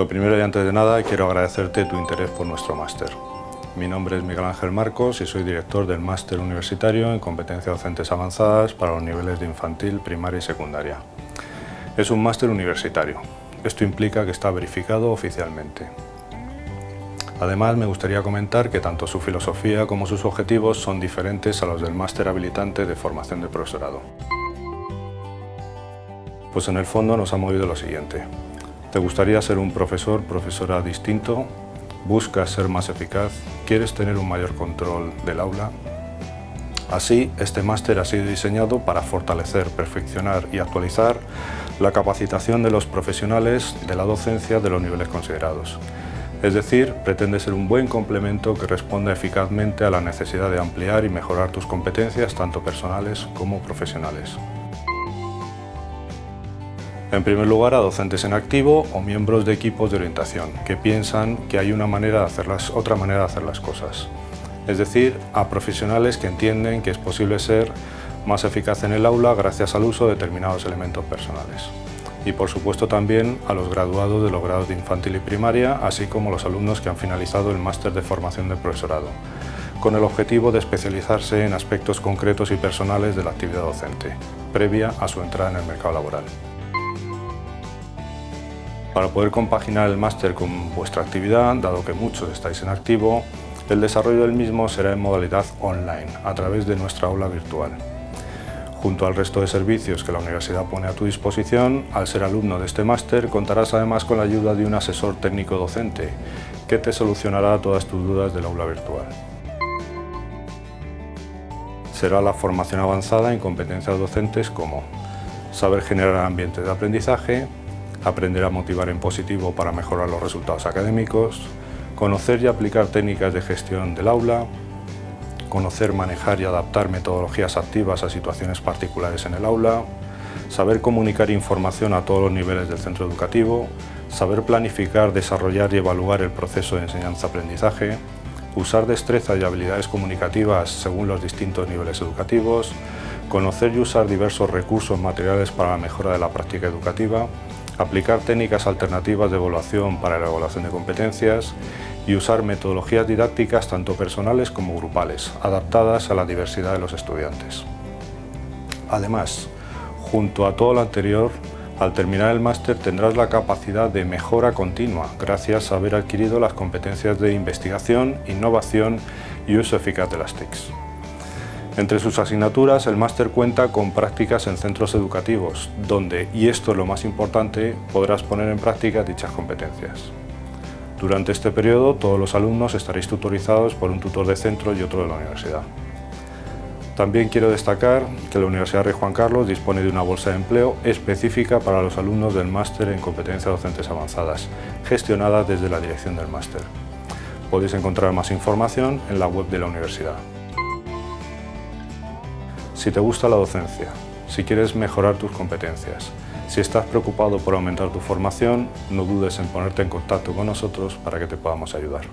Lo primero y antes de nada quiero agradecerte tu interés por nuestro máster. Mi nombre es Miguel Ángel Marcos y soy director del Máster Universitario en Competencias Docentes Avanzadas para los niveles de infantil, primaria y secundaria. Es un máster universitario. Esto implica que está verificado oficialmente. Además, me gustaría comentar que tanto su filosofía como sus objetivos son diferentes a los del máster habilitante de formación de profesorado. Pues en el fondo nos ha movido lo siguiente. ¿Te gustaría ser un profesor, profesora distinto? ¿Buscas ser más eficaz? ¿Quieres tener un mayor control del aula? Así, este máster ha sido diseñado para fortalecer, perfeccionar y actualizar la capacitación de los profesionales de la docencia de los niveles considerados. Es decir, pretende ser un buen complemento que responda eficazmente a la necesidad de ampliar y mejorar tus competencias tanto personales como profesionales. En primer lugar, a docentes en activo o miembros de equipos de orientación que piensan que hay una manera de hacerlas, otra manera de hacer las cosas. Es decir, a profesionales que entienden que es posible ser más eficaz en el aula gracias al uso de determinados elementos personales. Y por supuesto también a los graduados de los grados de infantil y primaria, así como los alumnos que han finalizado el máster de formación de profesorado, con el objetivo de especializarse en aspectos concretos y personales de la actividad docente, previa a su entrada en el mercado laboral. Para poder compaginar el máster con vuestra actividad, dado que muchos estáis en activo, el desarrollo del mismo será en modalidad online, a través de nuestra aula virtual. Junto al resto de servicios que la universidad pone a tu disposición, al ser alumno de este máster contarás además con la ayuda de un asesor técnico docente que te solucionará todas tus dudas del aula virtual. Será la formación avanzada en competencias docentes como saber generar ambientes de aprendizaje, aprender a motivar en positivo para mejorar los resultados académicos, conocer y aplicar técnicas de gestión del aula, conocer, manejar y adaptar metodologías activas a situaciones particulares en el aula, saber comunicar información a todos los niveles del centro educativo, saber planificar, desarrollar y evaluar el proceso de enseñanza-aprendizaje, usar destrezas y habilidades comunicativas según los distintos niveles educativos, conocer y usar diversos recursos materiales para la mejora de la práctica educativa, aplicar técnicas alternativas de evaluación para la evaluación de competencias y usar metodologías didácticas tanto personales como grupales, adaptadas a la diversidad de los estudiantes. Además, junto a todo lo anterior, al terminar el máster tendrás la capacidad de mejora continua gracias a haber adquirido las competencias de investigación, innovación y uso eficaz de las TICs. Entre sus asignaturas, el máster cuenta con prácticas en centros educativos, donde, y esto es lo más importante, podrás poner en práctica dichas competencias. Durante este periodo, todos los alumnos estaréis tutorizados por un tutor de centro y otro de la universidad. También quiero destacar que la Universidad Rey Juan Carlos dispone de una bolsa de empleo específica para los alumnos del máster en competencias docentes avanzadas, gestionada desde la dirección del máster. Podéis encontrar más información en la web de la universidad. Si te gusta la docencia, si quieres mejorar tus competencias, si estás preocupado por aumentar tu formación, no dudes en ponerte en contacto con nosotros para que te podamos ayudar.